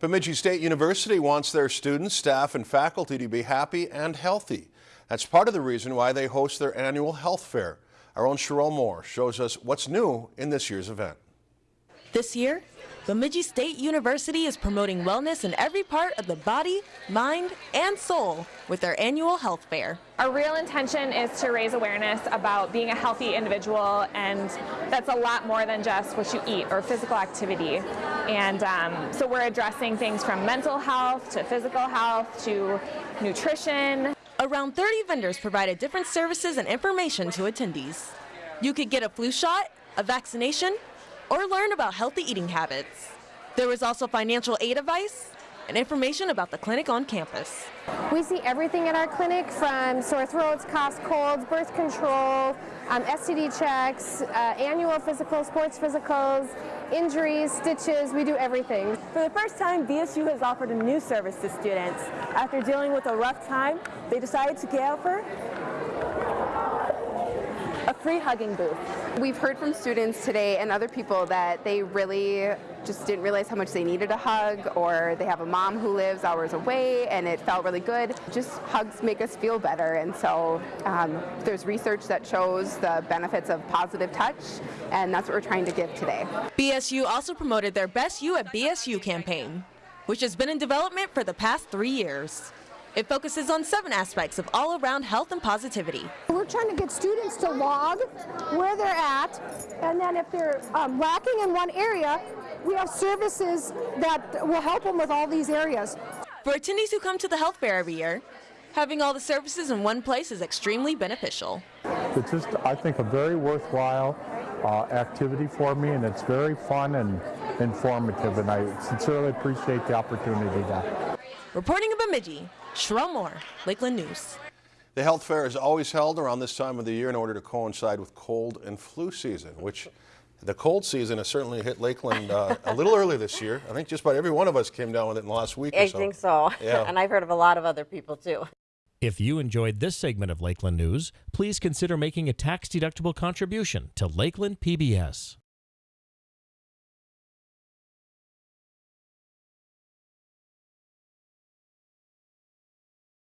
Bemidji State University wants their students, staff, and faculty to be happy and healthy. That's part of the reason why they host their annual health fair. Our own Cheryl Moore shows us what's new in this year's event. This year, Bemidji State University is promoting wellness in every part of the body, mind, and soul with their annual health fair. Our real intention is to raise awareness about being a healthy individual, and that's a lot more than just what you eat or physical activity. And um, so we're addressing things from mental health to physical health to nutrition. Around 30 vendors provided different services and information to attendees. You could get a flu shot, a vaccination, or learn about healthy eating habits. There was also financial aid advice and information about the clinic on campus. We see everything at our clinic from sore throats, coughs, colds, birth control, um, STD checks, uh, annual physical, sports physicals, injuries, stitches, we do everything. For the first time, BSU has offered a new service to students. After dealing with a rough time, they decided to offer a free hugging booth. We've heard from students today and other people that they really just didn't realize how much they needed a hug or they have a mom who lives hours away and it felt really good. Just hugs make us feel better and so um, there's research that shows the benefits of positive touch and that's what we're trying to give today. BSU also promoted their Best You at BSU campaign, which has been in development for the past three years. It focuses on seven aspects of all-around health and positivity. We're trying to get students to log where they're at, and then if they're um, lacking in one area, we have services that will help them with all these areas. For attendees who come to the health fair every year, having all the services in one place is extremely beneficial. It's just, I think, a very worthwhile uh, activity for me, and it's very fun and informative, and I sincerely appreciate the opportunity to. Reporting in Bemidji, Cheryl Moore, Lakeland News. The health fair is always held around this time of the year in order to coincide with cold and flu season, which the cold season has certainly hit Lakeland uh, a little early this year. I think just about every one of us came down with it in the last week I so. think so. Yeah. and I've heard of a lot of other people too. If you enjoyed this segment of Lakeland News, please consider making a tax-deductible contribution to Lakeland PBS.